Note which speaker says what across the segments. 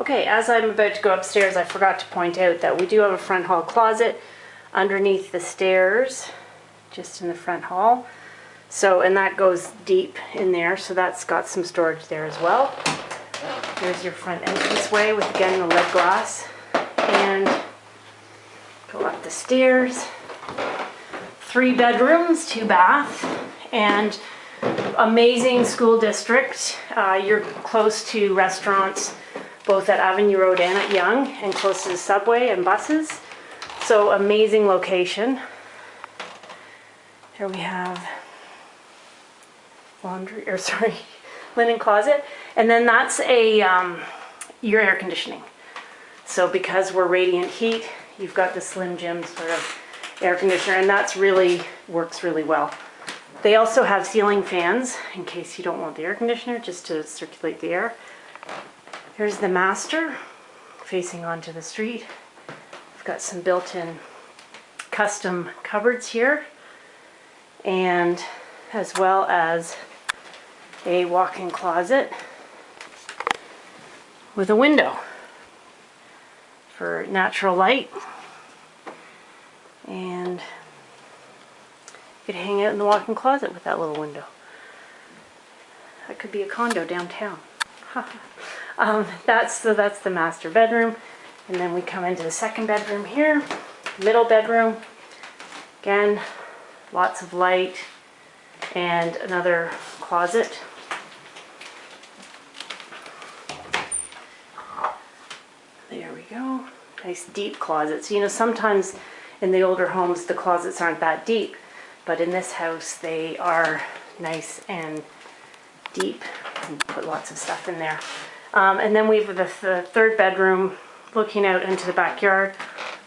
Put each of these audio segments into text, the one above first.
Speaker 1: Okay, as I'm about to go upstairs, I forgot to point out that we do have a front hall closet underneath the stairs, just in the front hall. So, and that goes deep in there, so that's got some storage there as well. There's your front entranceway with again the lead glass. And go up the stairs. Three bedrooms, two bath, and amazing school district. Uh, you're close to restaurants both at Avenue Road and at Yonge and close to the subway and buses. So amazing location. Here we have laundry, or sorry, linen closet. And then that's a, um, your air conditioning. So because we're radiant heat, you've got the Slim Jim sort of air conditioner and that's really, works really well. They also have ceiling fans in case you don't want the air conditioner, just to circulate the air. Here's the master facing onto the street. I've got some built-in custom cupboards here and as well as a walk-in closet with a window for natural light and you could hang out in the walk-in closet with that little window. That could be a condo downtown. um, that's so that's the master bedroom. And then we come into the second bedroom here middle bedroom. Again lots of light and another closet. There we go. Nice deep closets. You know sometimes in the older homes the closets aren't that deep but in this house they are nice and deep. And put lots of stuff in there um, and then we have the, the, third bedroom looking out into the backyard.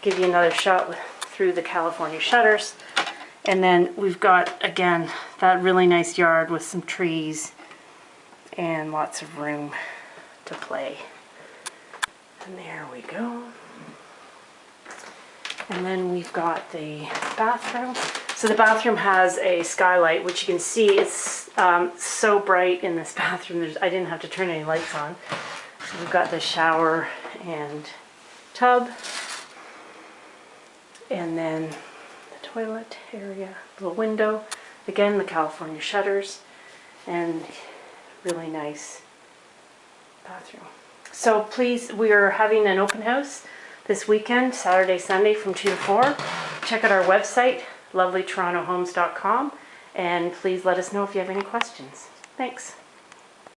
Speaker 1: Give you another shot with, through the California shutters. And then we've got, again, that really nice yard with some trees and lots of room to play. And there we go. And then we've got the bathroom. So the bathroom has a skylight, which you can see it's um, so bright in this bathroom. There's, I didn't have to turn any lights on. So we've got the shower and tub. And then the toilet area, little window. Again, the California shutters and really nice bathroom. So please, we are having an open house this weekend, Saturday, Sunday from 2 to 4. Check out our website, lovelytorontohomes.com, and please let us know if you have any questions. Thanks.